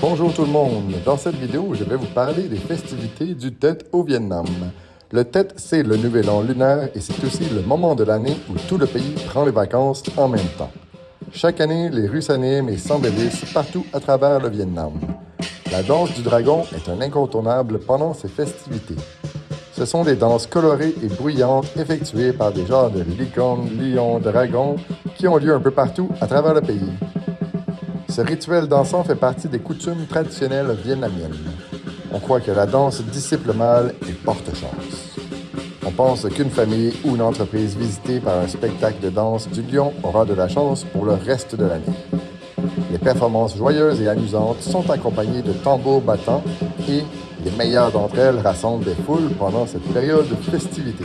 Bonjour tout le monde. Dans cette vidéo, je vais vous parler des festivités du Tet au Vietnam. Le Tet, c'est le nouvel an lunaire et c'est aussi le moment de l'année où tout le pays prend les vacances en même temps. Chaque année, les rues s'animent et s'embellissent partout à travers le Vietnam. La danse du dragon est un incontournable pendant ces festivités. Ce sont des danses colorées et bruyantes effectuées par des genres de licornes, lions, dragons qui ont lieu un peu partout à travers le pays. Ce rituel dansant fait partie des coutumes traditionnelles vietnamiennes. On croit que la danse dissipe le mal et porte chance. On pense qu'une famille ou une entreprise visitée par un spectacle de danse du lion aura de la chance pour le reste de l'année. Les performances joyeuses et amusantes sont accompagnées de tambours battants et les meilleures d'entre elles rassemblent des foules pendant cette période de festivité.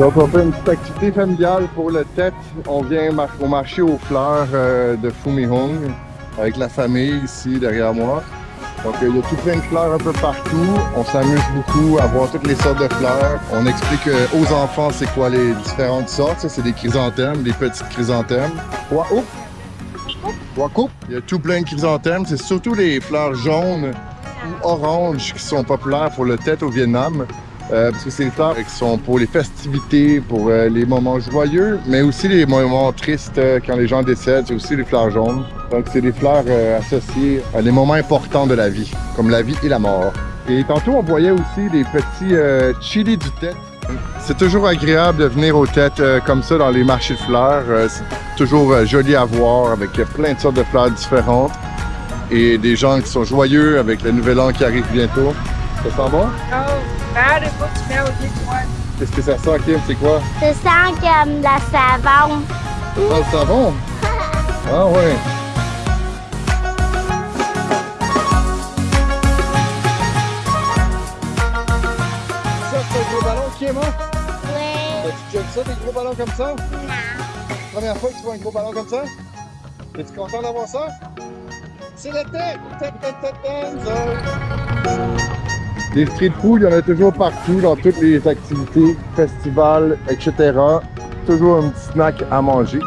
Donc, on fait une petite activité familiale pour le tête. On vient au marché aux fleurs euh, de Fumihong avec la famille ici derrière moi. Donc, il y a tout plein de fleurs un peu partout. On s'amuse beaucoup à voir toutes les sortes de fleurs. On explique euh, aux enfants c'est quoi les différentes sortes. Ça, c'est des chrysanthèmes, des petites chrysanthèmes. Waouh! Il y a tout plein de chrysanthèmes. C'est surtout les fleurs jaunes ou oranges qui sont populaires pour le tête au Vietnam. Euh, parce que c'est les fleurs qui sont pour les festivités, pour euh, les moments joyeux, mais aussi les moments tristes euh, quand les gens décèdent, c'est aussi les fleurs jaunes. Donc c'est des fleurs associées à les moments importants de la vie, comme la vie et la mort. Et tantôt on voyait aussi des petits chili du tête. C'est toujours agréable de venir aux têtes comme ça dans les marchés de fleurs. c'est toujours joli à voir avec plein de sortes de fleurs différentes et des gens qui sont joyeux avec le nouvel an qui arrive bientôt. Ça sent bon? Qu'est-ce que ça sent, Kim? C'est quoi? Ça sent comme la savon. Ça sent le savon? Ah ouais. Ça, c'est un gros ballon, Kim, hein? Oui. As-tu déjà vu ça, des gros ballons comme ça? Non. Première fois que tu vois un gros ballon comme ça? Es-tu content d'avoir ça? C'est le tête! Tête, tête, tête, tête! Des street food, il y en a toujours partout dans toutes les activités, festivals, etc. Toujours un petit snack à manger.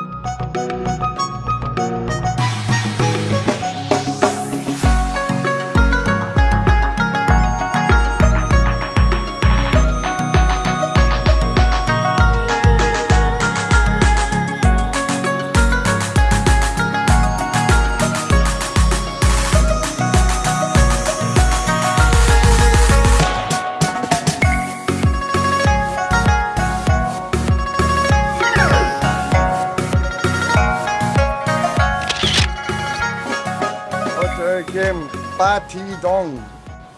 Game ba thi dong.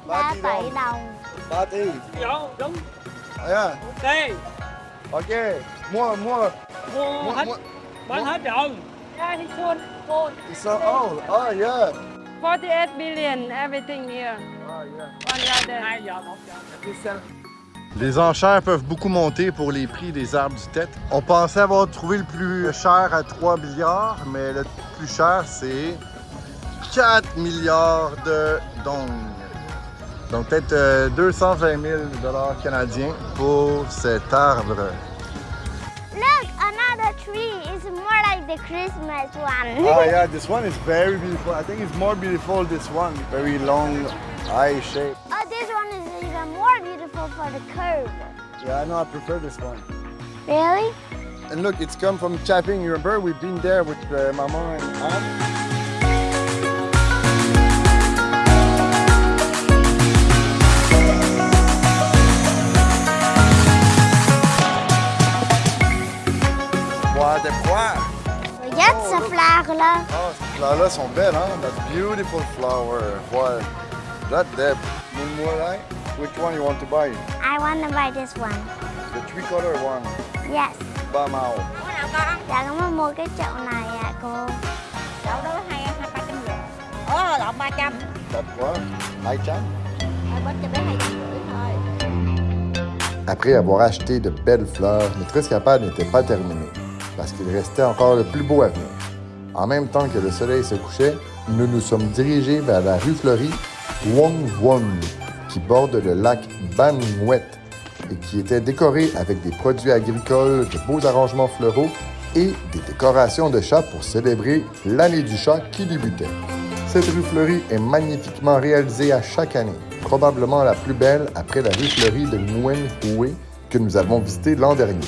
Ba tỷ đồng. Ba thi. Dạ, đúng. Yeah. Ok. Ok. Mua mua. Mua hết. Bán hết rồi. Yeah, he's sold. Sold. It's so old. Oh yeah. 48 billion, everything here. Oh yeah. One year there. 2 giờ, 1 giờ. Les enchères peuvent beaucoup monter pour les prix des arbres du tête. On pensait avoir trouvé le plus cher à 3 milliards, mais le plus cher, c'est 4 milliards de dong. Donc peut-être euh, 220 000 dollars canadiens pour cet arbre. Look, another tree is more like the Christmas one. oh yeah, this one is very beautiful. I think it's more beautiful this one. Very long eye shape. Oh, this one is even more beautiful for the curve. Yeah, I know I prefer this one. Really? And look, it's come from Chapping. You remember we've been there with uh, Mama and Aunt. Oh, fleur-là. Oh, ces fleurs-là sont belles, hein? That's beautiful flower. What? That depth. Moonlight. Which one you want to buy? I want to buy this one. The three color one. Yes. Ba màu. Dạ con muốn mua cái chậu này ạ cô. Đậu đó hai hai ba trăm rưỡi. Ồ, lộn 300. That what? Hai trăm? bớt cho bé hai trăm rưỡi thôi Après avoir acheté de belles fleurs, notre escapade n'était pas terminée, parce qu'il restait encore le plus beau à venir. En même temps que le soleil se couchait, nous nous sommes dirigés vers la rue fleurie Wong Won, qui borde le lac Ban Nguyet et qui était décorée avec des produits agricoles, de beaux arrangements floraux et des décorations de chats pour célébrer l'année du chat qui débutait. Cette rue fleurie est magnifiquement réalisée à chaque année, probablement la plus belle après la rue fleurie de Nguyen Hue que nous avons visitée l'an dernier.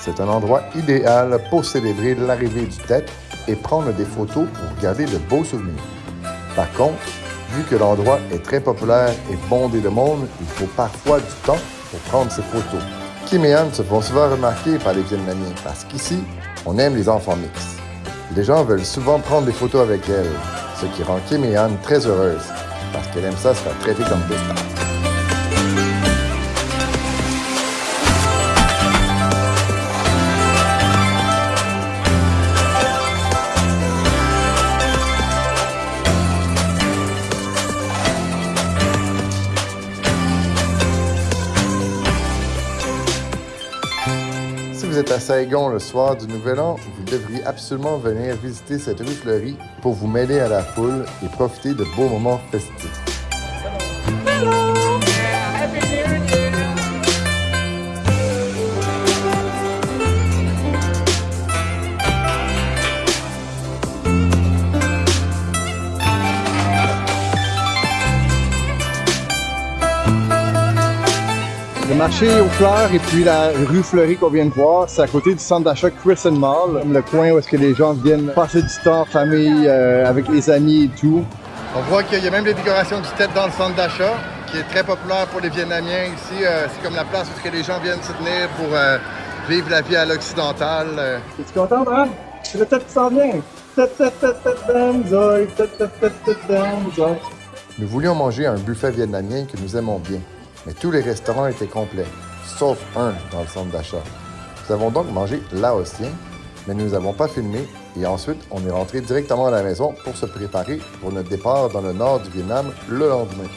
C'est un endroit idéal pour célébrer l'arrivée du Tet et prendre des photos pour garder de beaux souvenirs. Par contre, vu que l'endroit est très populaire et bondé de monde, il faut parfois du temps pour prendre ces photos. Kim et Anne se font souvent remarquer par les Vietnamiens parce qu'ici, on aime les enfants mixtes. Les gens veulent souvent prendre des photos avec elle, ce qui rend Kim et Anne très heureuses parce qu'elle aime ça se faire traiter comme des stars. À Saigon le soir du Nouvel An, vous devriez absolument venir visiter cette rue fleurie pour vous mêler à la foule et profiter de beaux moments festifs. Marché aux fleurs et puis la rue fleurie qu'on vient de voir, c'est à côté du centre d'achat Crescent Mall, le coin où est-ce que les gens viennent passer du temps en famille, euh, avec les amis et tout. On voit qu'il y a même des décorations du tête dans le centre d'achat, qui est très populaire pour les Vietnamiens ici. Euh, c'est comme la place où est-ce que les gens viennent se tenir pour euh, vivre la vie à l'occidentale. euh. Es-tu contente, hein? C'est le tête qui s'en vient. Tête, tête, tête, tête, danzoï. Tête, tête, tête, tête, danzoï. Nous voulions manger un buffet vietnamien que nous aimons bien, mais tous les restaurants étaient complets, sauf un dans le centre d'achat. Nous avons donc mangé laotien, mais nous n'avons pas filmé et ensuite on est rentré directement à la maison pour se préparer pour notre départ dans le nord du Vietnam le lendemain.